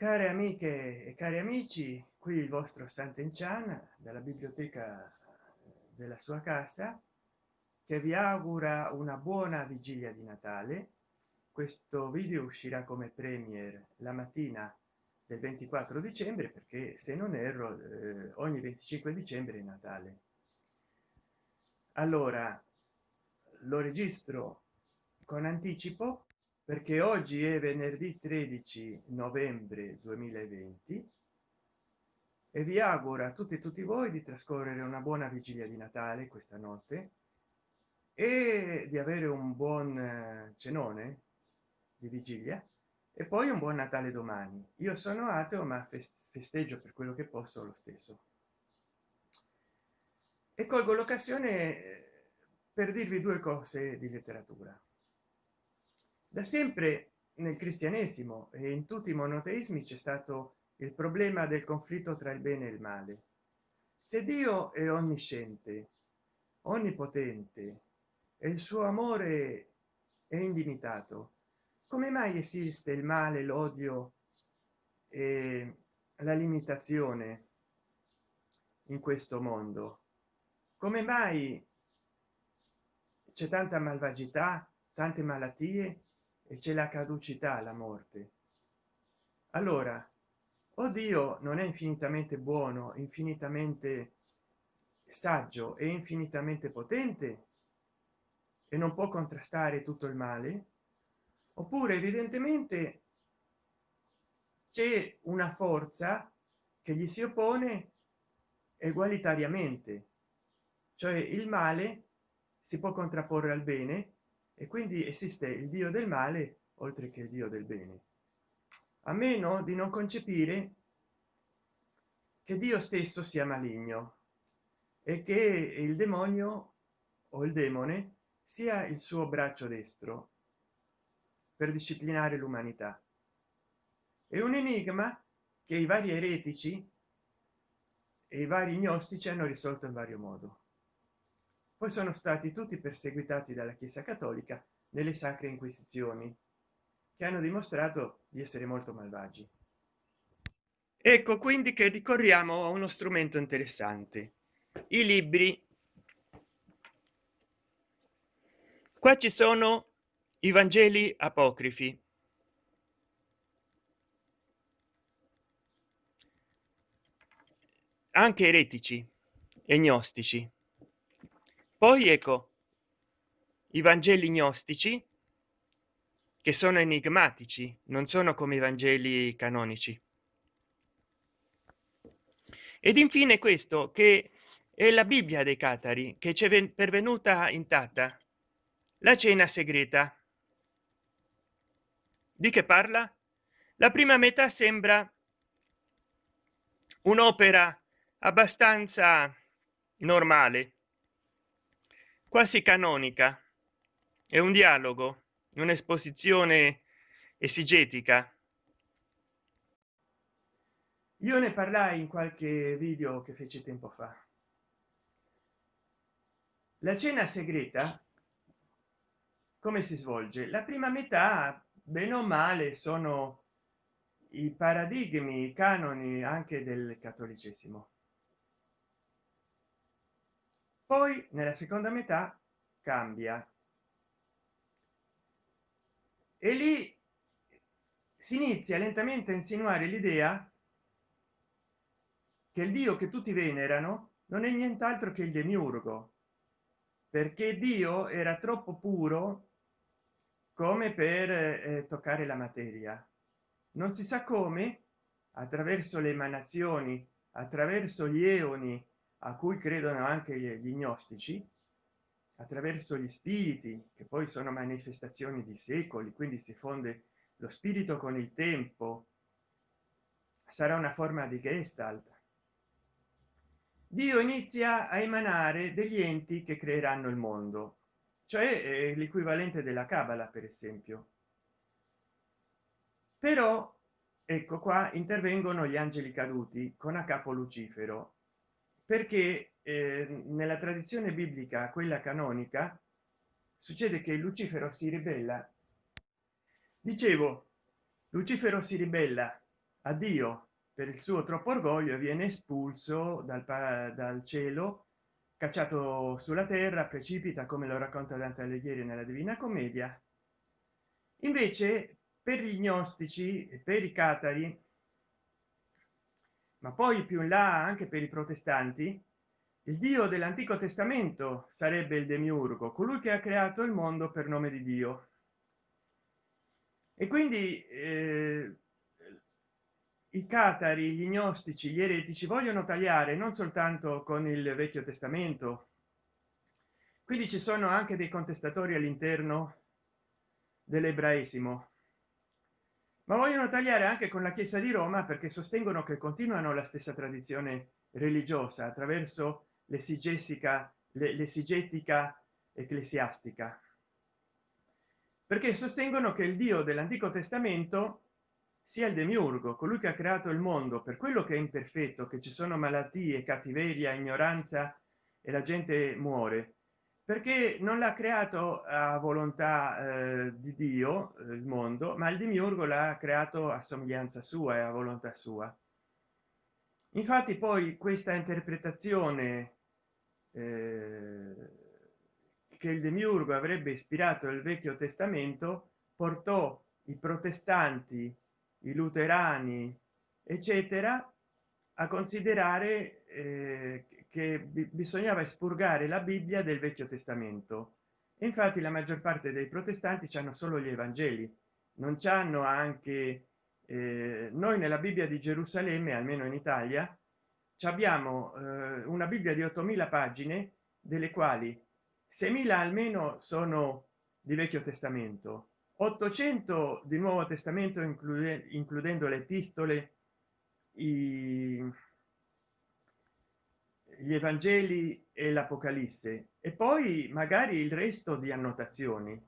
care amiche e cari amici qui il vostro Sant'Enchan dalla biblioteca della sua casa che vi augura una buona vigilia di Natale. Questo video uscirà come premier la mattina del 24 dicembre perché se non erro eh, ogni 25 dicembre è Natale. Allora lo registro con anticipo perché oggi è venerdì 13 novembre 2020 e vi auguro a tutti e tutti voi di trascorrere una buona vigilia di natale questa notte e di avere un buon eh, cenone di vigilia e poi un buon natale domani. Io sono ateo ma festeggio per quello che posso lo stesso. E colgo l'occasione eh, per dirvi due cose di letteratura da sempre nel cristianesimo e in tutti i monoteismi c'è stato il problema del conflitto tra il bene e il male. Se dio è onnisciente onnipotente e il suo amore è indimitato come mai esiste il male l'odio e la limitazione in questo mondo? Come mai c'è tanta malvagità tante malattie c'è la caducità la morte. Allora oddio non è infinitamente buono infinitamente saggio e infinitamente potente e non può contrastare tutto il male oppure evidentemente c'è una forza che gli si oppone egualitariamente cioè il male si può contrapporre al bene e quindi esiste il dio del male oltre che il dio del bene. A meno di non concepire che dio stesso sia maligno e che il demonio o il demone sia il suo braccio destro per disciplinare l'umanità. È un enigma che i vari eretici e i vari gnostici hanno risolto in vario modo poi sono stati tutti perseguitati dalla chiesa cattolica nelle sacre inquisizioni che hanno dimostrato di essere molto malvagi. Ecco quindi che ricorriamo a uno strumento interessante i libri. Qua ci sono i vangeli apocrifi. Anche eretici e gnostici poi ecco i vangeli gnostici che sono enigmatici non sono come i vangeli canonici. Ed infine questo che è la bibbia dei catari che c'è pervenuta intatta. La cena segreta. Di che parla? La prima metà sembra un'opera abbastanza normale quasi canonica. È un dialogo un'esposizione esigetica. Io ne parlai in qualche video che fece tempo fa. La cena segreta come si svolge? La prima metà bene o male sono i paradigmi i canoni anche del cattolicesimo poi nella seconda metà cambia. E lì si inizia lentamente a insinuare l'idea che il dio che tutti venerano non è nient'altro che il demiurgo perché dio era troppo puro come per eh, toccare la materia. Non si sa come attraverso le emanazioni attraverso gli eoni a cui credono anche gli gnostici attraverso gli spiriti che poi sono manifestazioni di secoli quindi si fonde lo spirito con il tempo sarà una forma di gestalt. Dio inizia a emanare degli enti che creeranno il mondo cioè l'equivalente della cabala per esempio. Però ecco qua intervengono gli angeli caduti con a capo lucifero perché eh, nella tradizione biblica quella canonica succede che lucifero si ribella. Dicevo lucifero si ribella a dio per il suo troppo orgoglio viene espulso dal, dal cielo cacciato sulla terra precipita come lo racconta dante alighieri nella divina commedia. Invece per gli gnostici e per i catari ma poi più in là anche per i protestanti il dio dell'antico testamento sarebbe il demiurgo colui che ha creato il mondo per nome di dio. E quindi eh, i catari gli gnostici gli eretici vogliono tagliare non soltanto con il vecchio testamento. Quindi ci sono anche dei contestatori all'interno dell'ebraismo ma vogliono tagliare anche con la chiesa di roma perché sostengono che continuano la stessa tradizione religiosa attraverso l'esigesica l'esigetica ecclesiastica. Perché sostengono che il dio dell'antico testamento sia il demiurgo colui che ha creato il mondo. Per quello che è imperfetto che ci sono malattie cattiveria ignoranza e la gente muore perché non l'ha creato a volontà eh, di dio eh, il mondo ma il demiurgo l'ha creato a somiglianza sua e a volontà sua. Infatti poi questa interpretazione eh, che il demiurgo avrebbe ispirato il vecchio testamento portò i protestanti i luterani eccetera a considerare eh, che bisognava espurgare la bibbia del vecchio testamento. E infatti la maggior parte dei protestanti hanno solo gli evangeli. Non c'hanno anche eh, noi nella bibbia di gerusalemme almeno in italia abbiamo eh, una bibbia di 8000 pagine delle quali 6000 almeno sono di vecchio testamento. 800 di nuovo testamento include, includendo le epistole i, gli evangeli e l'apocalisse e poi magari il resto di annotazioni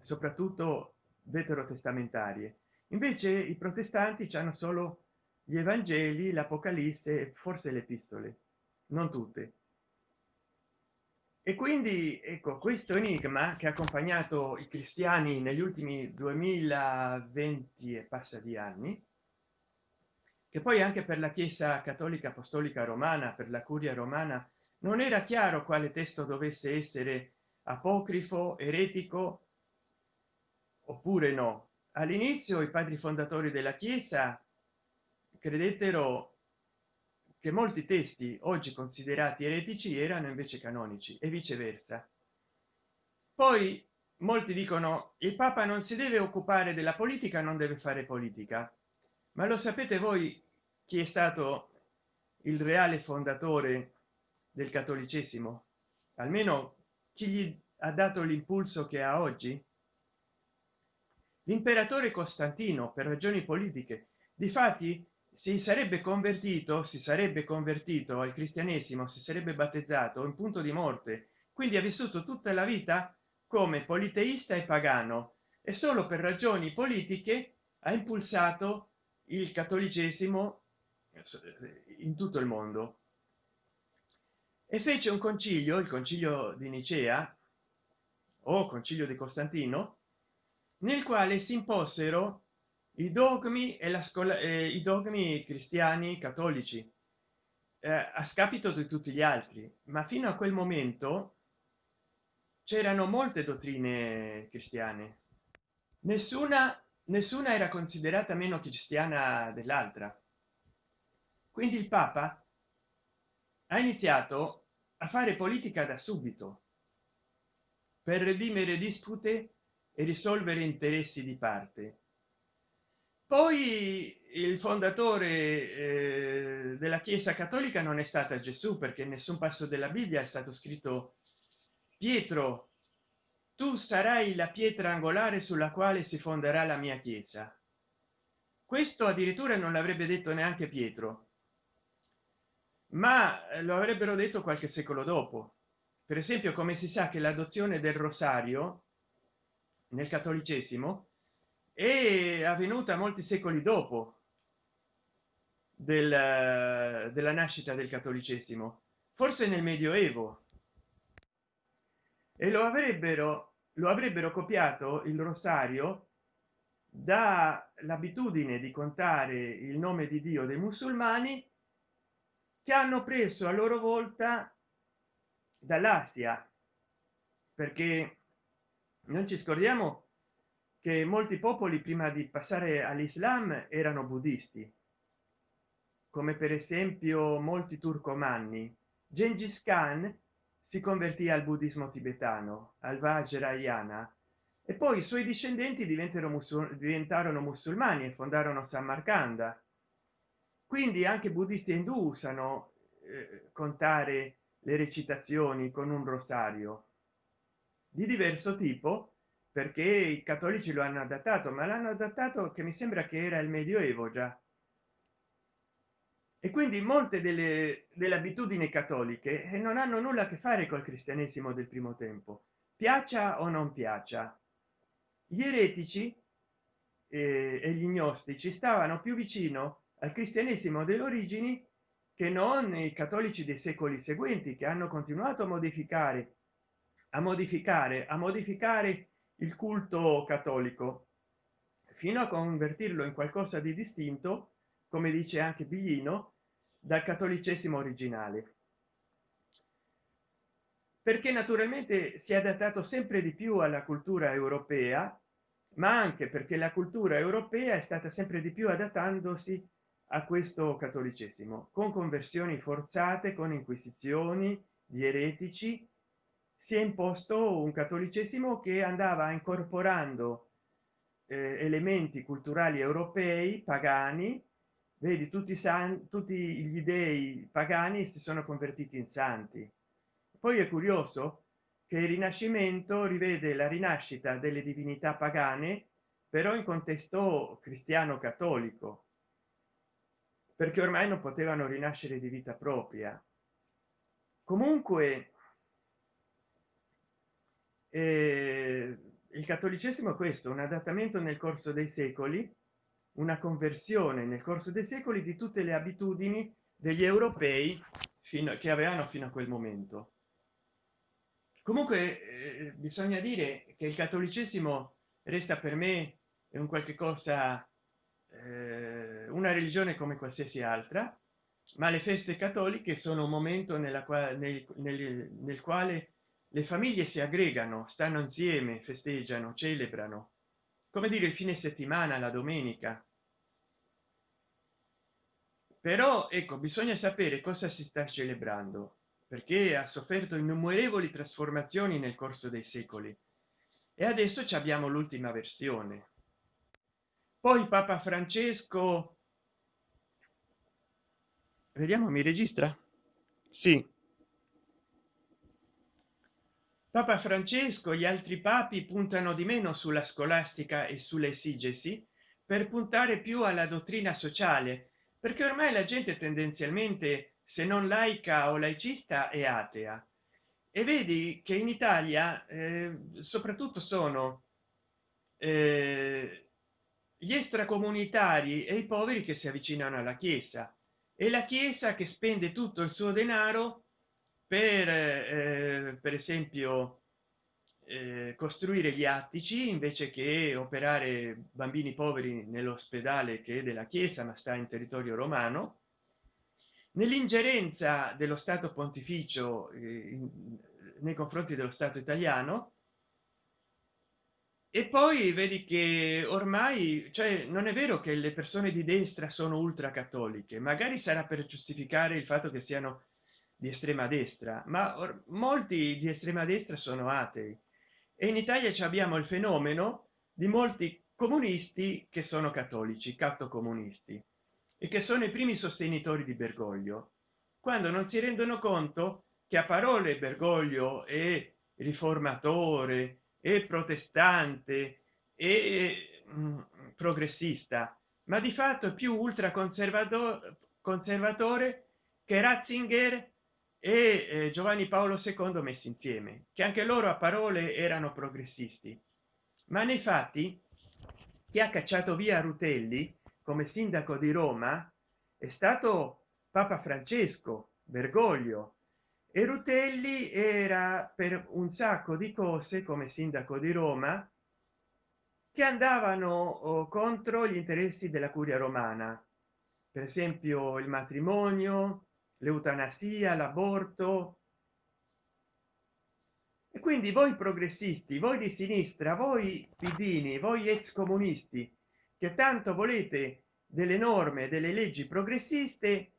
soprattutto veterotestamentarie invece i protestanti hanno solo gli evangeli l'apocalisse forse le epistole non tutte. E quindi ecco questo enigma che ha accompagnato i cristiani negli ultimi 2020 e passa di anni che poi anche per la chiesa cattolica apostolica romana per la curia romana non era chiaro quale testo dovesse essere apocrifo eretico oppure no. All'inizio i padri fondatori della chiesa credettero che molti testi oggi considerati eretici erano invece canonici e viceversa. Poi molti dicono il papa non si deve occupare della politica non deve fare politica. Ma lo sapete voi chi è stato il reale fondatore del cattolicesimo? Almeno chi gli ha dato l'impulso che ha oggi? L'imperatore costantino per ragioni politiche. Difatti si sarebbe convertito si sarebbe convertito al cristianesimo si sarebbe battezzato in punto di morte. Quindi ha vissuto tutta la vita come politeista e pagano e solo per ragioni politiche ha impulsato il cattolicesimo in tutto il mondo. E fece un concilio il concilio di nicea o concilio di costantino nel quale si imposero i dogmi e la scuola eh, i dogmi cristiani cattolici eh, a scapito di tutti gli altri. Ma fino a quel momento c'erano molte dottrine cristiane. Nessuna nessuna era considerata meno cristiana dell'altra quindi il papa ha iniziato a fare politica da subito per redimere dispute e risolvere interessi di parte. Poi il fondatore eh, della chiesa cattolica non è stata gesù perché nessun passo della bibbia è stato scritto pietro tu sarai la pietra angolare sulla quale si fonderà la mia chiesa questo addirittura non l'avrebbe detto neanche pietro ma lo avrebbero detto qualche secolo dopo. Per esempio come si sa che l'adozione del rosario nel cattolicesimo è avvenuta molti secoli dopo del, della nascita del cattolicesimo forse nel medioevo. E lo avrebbero lo avrebbero copiato il rosario da l'abitudine di contare il nome di dio dei musulmani che hanno preso a loro volta dall'asia perché non ci scordiamo che molti popoli prima di passare all'islam erano buddisti come per esempio molti turcomanni. Gengis khan si convertì al buddismo tibetano al vajrayana e poi i suoi discendenti diventarono musul diventarono musulmani e fondarono samarcanda quindi anche buddisti e indù usano eh, contare le recitazioni con un rosario di diverso tipo perché i cattolici lo hanno adattato ma l'hanno adattato che mi sembra che era il medioevo già. E quindi molte delle, delle abitudini cattoliche eh, non hanno nulla a che fare col cristianesimo del primo tempo. Piaccia o non piaccia gli eretici eh, e gli gnostici stavano più vicino al cristianesimo delle origini che non i cattolici dei secoli seguenti che hanno continuato a modificare a modificare a modificare il culto cattolico fino a convertirlo in qualcosa di distinto come dice anche biglino dal cattolicesimo originale. Perché naturalmente si è adattato sempre di più alla cultura europea ma anche perché la cultura europea è stata sempre di più adattandosi a questo cattolicesimo con conversioni forzate con inquisizioni di eretici si è imposto un cattolicesimo che andava incorporando eh, elementi culturali europei pagani. Vedi tutti i santi tutti gli dei pagani si sono convertiti in santi. Poi è curioso che il rinascimento rivede la rinascita delle divinità pagane però in contesto cristiano cattolico perché ormai non potevano rinascere di vita propria. Comunque eh, il cattolicesimo è questo un adattamento nel corso dei secoli una conversione nel corso dei secoli di tutte le abitudini degli europei fino a che avevano fino a quel momento. Comunque eh, bisogna dire che il cattolicesimo resta per me un qualche cosa eh, una religione come qualsiasi altra ma le feste cattoliche sono un momento quale nel, nel, nel quale le famiglie si aggregano stanno insieme festeggiano celebrano. Come dire il fine settimana la domenica. Però ecco bisogna sapere cosa si sta celebrando perché ha sofferto innumerevoli trasformazioni nel corso dei secoli. E adesso ci abbiamo l'ultima versione poi papa francesco. Vediamo mi registra? Sì. Papa francesco gli altri papi puntano di meno sulla scolastica e sulle esigesi per puntare più alla dottrina sociale perché ormai la gente tendenzialmente se non laica o laicista è atea. E vedi che in italia eh, soprattutto sono eh, gli extracomunitari e i poveri che si avvicinano alla chiesa. E la chiesa che spende tutto il suo denaro per eh, per esempio eh, costruire gli attici invece che operare bambini poveri nell'ospedale che è della chiesa ma sta in territorio romano. Nell'ingerenza dello stato pontificio eh, nei confronti dello stato italiano e poi vedi che ormai cioè non è vero che le persone di destra sono ultra cattoliche magari sarà per giustificare il fatto che siano di estrema destra ma molti di estrema destra sono atei. E in italia abbiamo il fenomeno di molti comunisti che sono cattolici catto comunisti e che sono i primi sostenitori di bergoglio quando non si rendono conto che a parole bergoglio è riformatore e protestante e mm, progressista ma di fatto più ultra conservatore conservatore che ratzinger e eh, giovanni paolo ii messi insieme che anche loro a parole erano progressisti. Ma nei fatti chi ha cacciato via rutelli come sindaco di roma è stato papa francesco bergoglio e rutelli era per un sacco di cose come sindaco di roma che andavano oh, contro gli interessi della curia romana. Per esempio il matrimonio l'eutanasia l'aborto. E quindi voi progressisti voi di sinistra voi pidini voi ex comunisti che tanto volete delle norme delle leggi progressiste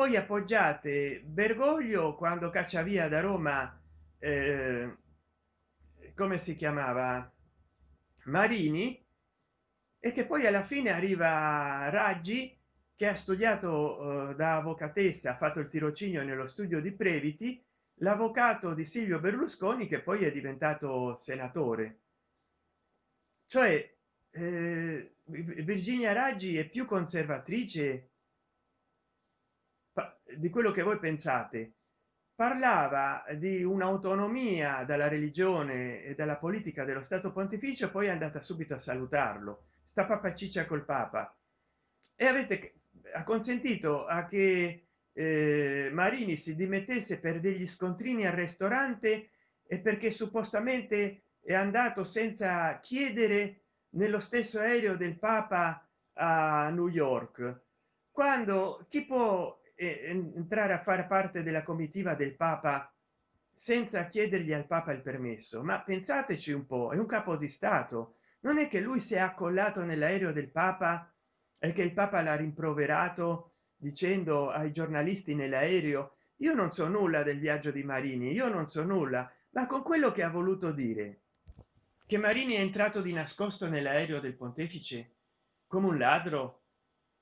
poi appoggiate bergoglio quando caccia via da roma eh, come si chiamava? Marini e che poi alla fine arriva raggi che ha studiato eh, da avvocatessa ha fatto il tirocinio nello studio di previti l'avvocato di silvio berlusconi che poi è diventato senatore. Cioè eh, virginia raggi è più conservatrice di quello che voi pensate parlava di un'autonomia dalla religione e dalla politica dello stato pontificio poi è andata subito a salutarlo. Sta papa ciccia col papa. E avete consentito a che eh, marini si dimettesse per degli scontrini al ristorante e perché suppostamente è andato senza chiedere nello stesso aereo del papa a new york. Quando chi può entrare a fare parte della comitiva del papa senza chiedergli al papa il permesso. Ma pensateci un po è un capo di stato. Non è che lui si è accollato nell'aereo del papa e che il papa l'ha rimproverato dicendo ai giornalisti nell'aereo io non so nulla del viaggio di marini io non so nulla ma con quello che ha voluto dire che marini è entrato di nascosto nell'aereo del pontefice come un ladro?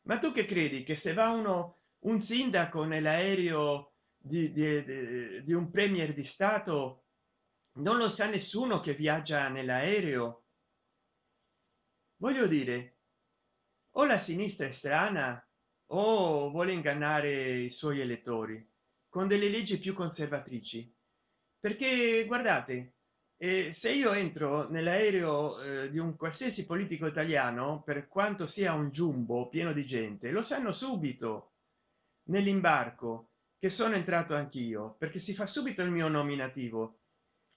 Ma tu che credi che se va uno un sindaco nell'aereo di, di, di, di un premier di stato non lo sa nessuno che viaggia nell'aereo. Voglio dire o la sinistra è strana o vuole ingannare i suoi elettori con delle leggi più conservatrici. Perché guardate eh, se io entro nell'aereo eh, di un qualsiasi politico italiano per quanto sia un jumbo pieno di gente lo sanno subito nell'imbarco che sono entrato anch'io perché si fa subito il mio nominativo.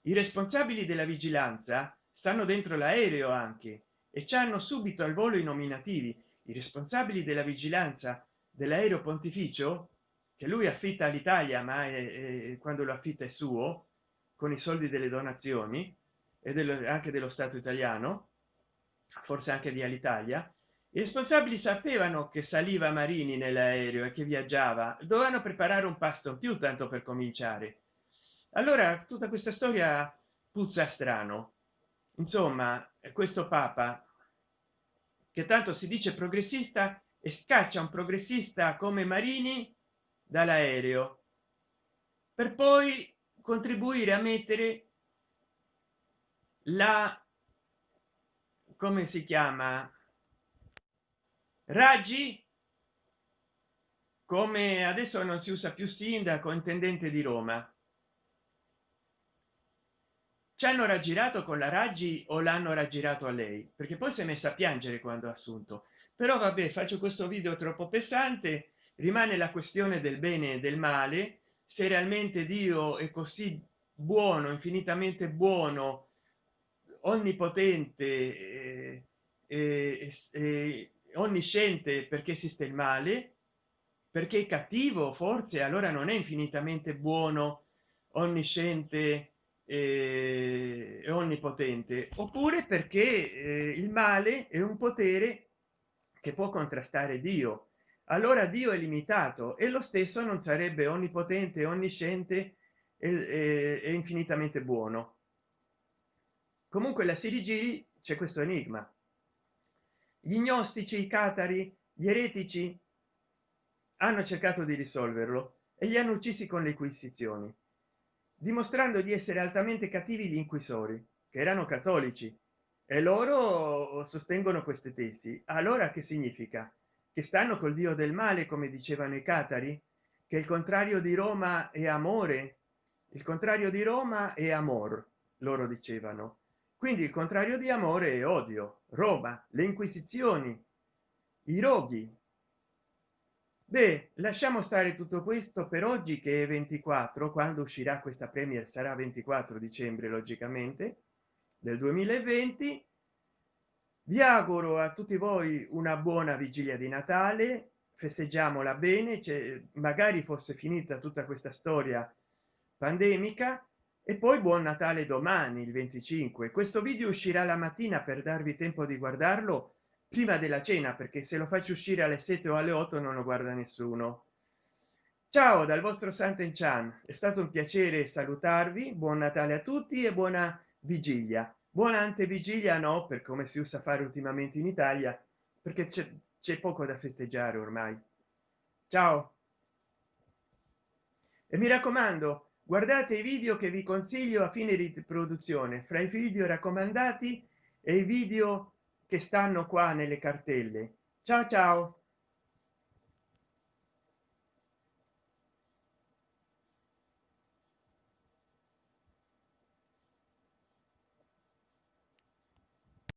I responsabili della vigilanza stanno dentro l'aereo anche e ci hanno subito al volo i nominativi. I responsabili della vigilanza dell'aereo pontificio che lui affitta all'italia ma è, è, quando lo affitta è suo con i soldi delle donazioni e dello, anche dello stato italiano forse anche di all'italia i responsabili sapevano che saliva marini nell'aereo e che viaggiava. Dovevano preparare un pasto in più tanto per cominciare. Allora tutta questa storia puzza strano. Insomma questo papa che tanto si dice progressista e scaccia un progressista come marini dall'aereo per poi contribuire a mettere la come si chiama raggi? Come adesso non si usa più sindaco intendente di roma. Ci hanno raggirato con la raggi o l'hanno raggirato a lei? Perché poi si è messa a piangere quando ha assunto. Però vabbè faccio questo video troppo pesante. Rimane la questione del bene e del male. Se realmente dio è così buono infinitamente buono onnipotente eh, eh, eh, onnisciente perché esiste il male perché è cattivo forse allora non è infinitamente buono. Onnisciente eh, onnipotente. Oppure perché eh, il male è un potere che può contrastare dio. Allora dio è limitato e lo stesso non sarebbe onnipotente onnisciente e, e infinitamente buono. Comunque la sirigiri c'è questo enigma gli gnostici i catari gli eretici hanno cercato di risolverlo e li hanno uccisi con le inquisizioni dimostrando di essere altamente cattivi gli inquisori che erano cattolici e loro sostengono queste tesi. Allora che significa? Che stanno col dio del male come dicevano i catari che il contrario di roma è amore? Il contrario di roma è amor loro dicevano quindi il contrario di amore è odio roma le inquisizioni i roghi. Beh lasciamo stare tutto questo per oggi che è 24 quando uscirà questa premier sarà 24 dicembre logicamente del 2020 vi auguro a tutti voi una buona vigilia di natale festeggiamola bene magari fosse finita tutta questa storia pandemica e poi buon natale domani il 25 questo video uscirà la mattina per darvi tempo di guardarlo prima della cena perché se lo faccio uscire alle 7 o alle 8 non lo guarda nessuno. Ciao dal vostro santen chan. È stato un piacere salutarvi. Buon natale a tutti e buona vigilia. Buona antevigilia no per come si usa fare ultimamente in italia perché c'è poco da festeggiare ormai. Ciao. E mi raccomando guardate i video che vi consiglio a fine di produzione fra i video raccomandati e i video che stanno qua nelle cartelle. Ciao ciao